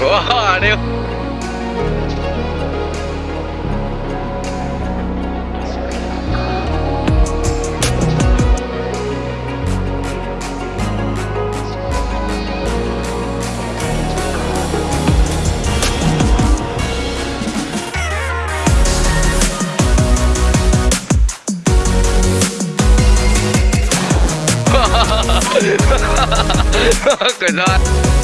vào đeo cười rồi.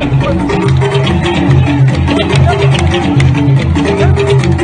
Thank you.